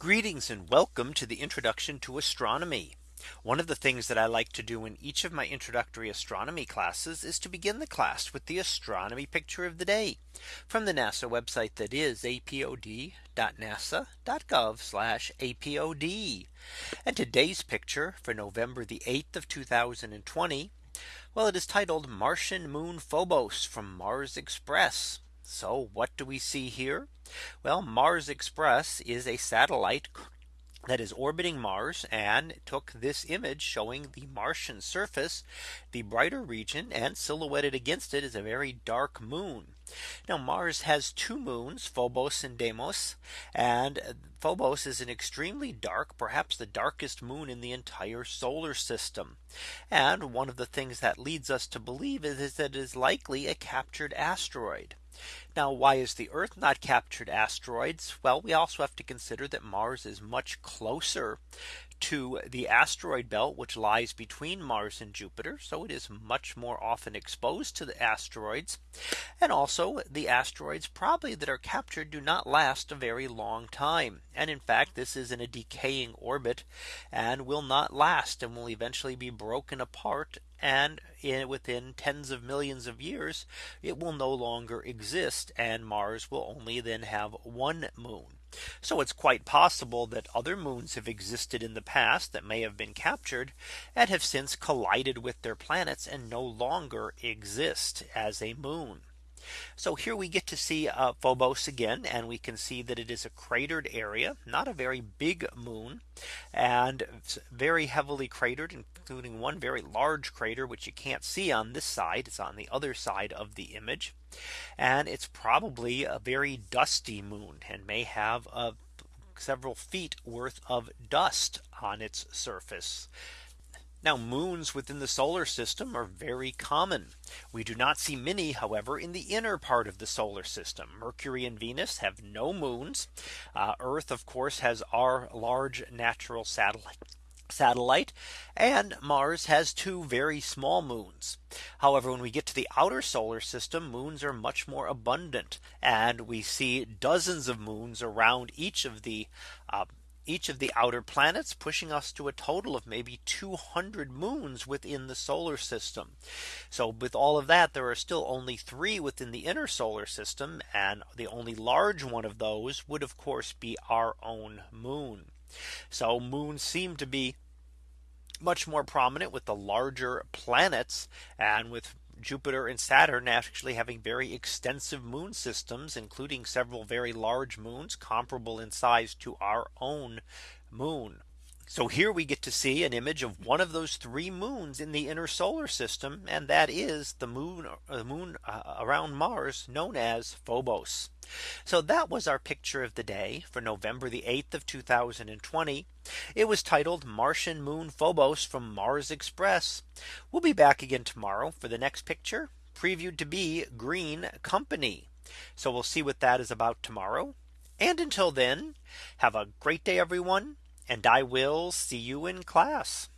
Greetings and welcome to the introduction to astronomy. One of the things that I like to do in each of my introductory astronomy classes is to begin the class with the astronomy picture of the day from the NASA website that is apod.nasa.gov apod. And today's picture for November the 8th of 2020. Well, it is titled Martian Moon Phobos from Mars Express. So what do we see here? Well, Mars Express is a satellite that is orbiting Mars and took this image showing the Martian surface, the brighter region and silhouetted against it is a very dark moon. Now Mars has two moons Phobos and Deimos and Phobos is an extremely dark perhaps the darkest moon in the entire solar system. And one of the things that leads us to believe is, is that it is likely a captured asteroid. Now why is the Earth not captured asteroids? Well, we also have to consider that Mars is much closer to the asteroid belt which lies between Mars and Jupiter. So it is much more often exposed to the asteroids. And also the asteroids probably that are captured do not last a very long time. And in fact, this is in a decaying orbit and will not last and will eventually be broken apart and in within tens of millions of years, it will no longer exist and Mars will only then have one moon. So it's quite possible that other moons have existed in the past that may have been captured and have since collided with their planets and no longer exist as a moon. So here we get to see uh, Phobos again and we can see that it is a cratered area not a very big moon and very heavily cratered including one very large crater which you can't see on this side it's on the other side of the image and it's probably a very dusty moon and may have a uh, several feet worth of dust on its surface. Now moons within the solar system are very common. We do not see many however in the inner part of the solar system. Mercury and Venus have no moons. Uh, Earth of course has our large natural satellite satellite and Mars has two very small moons. However, when we get to the outer solar system, moons are much more abundant and we see dozens of moons around each of the uh, each of the outer planets pushing us to a total of maybe 200 moons within the solar system. So with all of that, there are still only three within the inner solar system. And the only large one of those would of course be our own moon. So moons seem to be much more prominent with the larger planets and with Jupiter and Saturn actually having very extensive moon systems, including several very large moons comparable in size to our own moon. So here we get to see an image of one of those three moons in the inner solar system. And that is the moon, the moon uh, around Mars known as Phobos. So that was our picture of the day for November the 8th of 2020. It was titled Martian Moon Phobos from Mars Express. We'll be back again tomorrow for the next picture previewed to be Green Company. So we'll see what that is about tomorrow. And until then, have a great day, everyone and I will see you in class.